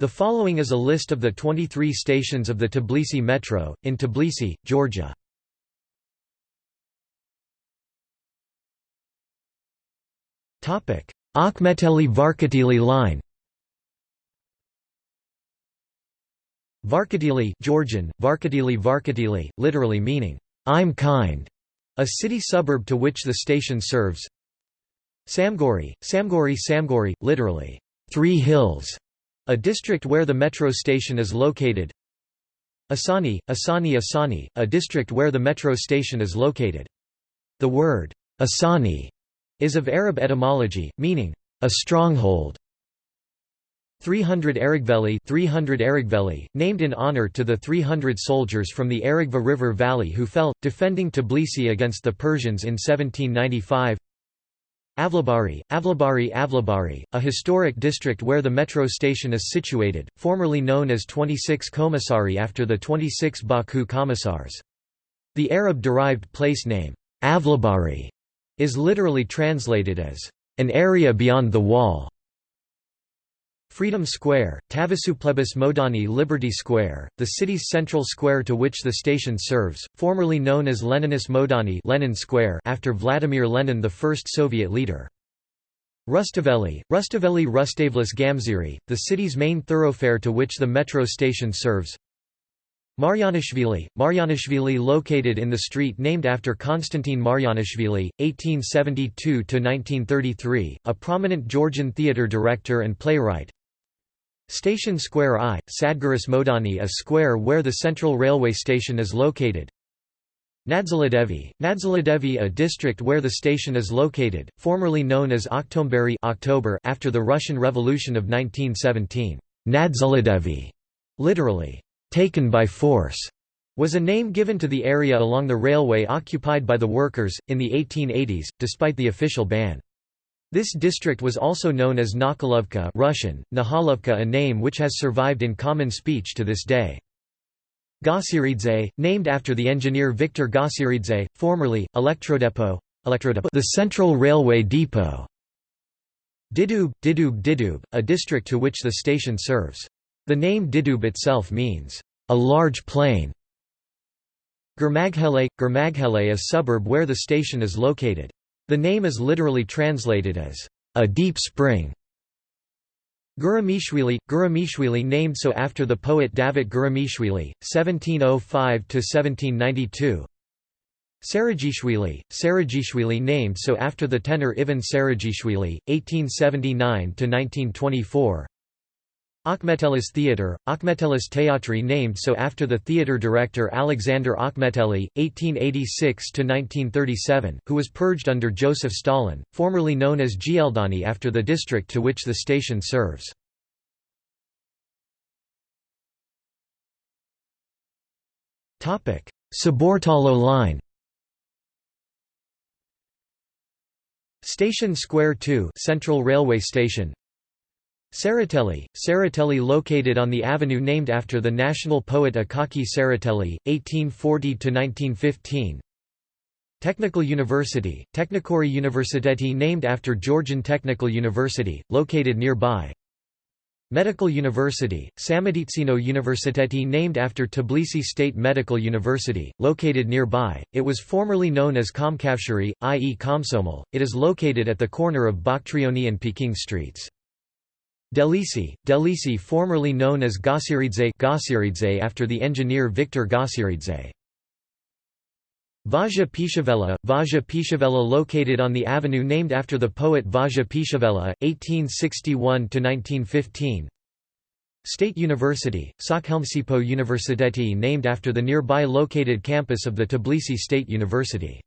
The following is a list of the 23 stations of the Tbilisi Metro, in Tbilisi, Georgia. Akhmeteli Varketili line Varketili Georgian, Varketili Varketili, literally meaning, "'I'm kind' a city suburb to which the station serves. Samgori, Samgori Samgori, literally, Three Hills, a district where the metro station is located Asani, Asani Asani, a district where the metro station is located. The word, Asani, is of Arab etymology, meaning, a stronghold. 300 Aragveli 300 Aragveli, named in honor to the 300 soldiers from the Aragvi River Valley who fell, defending Tbilisi against the Persians in 1795 Avlabari, Avlabari Avlabari, a historic district where the metro station is situated, formerly known as 26 Commissari after the 26 Baku Commissars. The Arab-derived place name, Avlabari, is literally translated as, an area beyond the wall. Freedom Square, Tavisuplebis Moedani Liberty Square, the city's central square to which the station serves, formerly known as Leninus Modani Lenin Square after Vladimir Lenin the first Soviet leader. Rustaveli, Rustaveli Rustavelis Gamziri, the city's main thoroughfare to which the metro station serves. Maryanishvili, Maryanishvili located in the street named after Konstantin Marjanishvili, 1872–1933, a prominent Georgian theatre director and playwright, Station Square I, Sadguris Modani a square where the Central Railway Station is located. Nadzaladevi, Nadzaladevi a district where the station is located, formerly known as Oktomberi October after the Russian Revolution of 1917. Nadzaladevi, literally, taken by force, was a name given to the area along the railway occupied by the workers, in the 1880s, despite the official ban. This district was also known as Nakhalovka Russian, Nahalovka a name which has survived in common speech to this day. Gasiridze, named after the engineer Viktor Gotsiridze, formerly, Elektrodepot, the Central Railway Depot. Didub, Didub Didub, a district to which the station serves. The name Didub itself means, a large plain. Gurmaghele, Gurmaghele a suburb where the station is located. The name is literally translated as, a deep spring. Guramishvili, Guramishvili named so after the poet Davit Guramishvili, 1705–1792 Sarajishvili, Sarajishvili named so after the tenor Ivan Sarajishvili, 1879–1924 Akhmetelis Theatre, Akhmetelis Teatri named so after the theatre director Alexander Akhmeteli, 1886–1937, who was purged under Joseph Stalin, formerly known as Gieldani after the district to which the station serves. Saburtalo line Station Square 2 Central Railway Station Tsereteli, Tsereteli located on the avenue named after the national poet Akaki Tsereteli, 1840–1915 Technical University, Technikori Universiteti named after Georgian Technical University, located nearby Medical University, Sameditsino Universiteti named after Tbilisi State Medical University, located nearby, it was formerly known as Komkavshari, i.e. Komsomol, it is located at the corner of Bakhtrioni and Peking streets. Delisi, Delisi formerly known as Gasiridze, Gasiridze after the engineer Viktor Gotsiridze. Vaja Pishavela, Vaja Pishavela located on the avenue named after the poet Vaja Pishavela, 1861–1915 State University, Sakhelmsipo Universiteti named after the nearby located campus of the Tbilisi State University.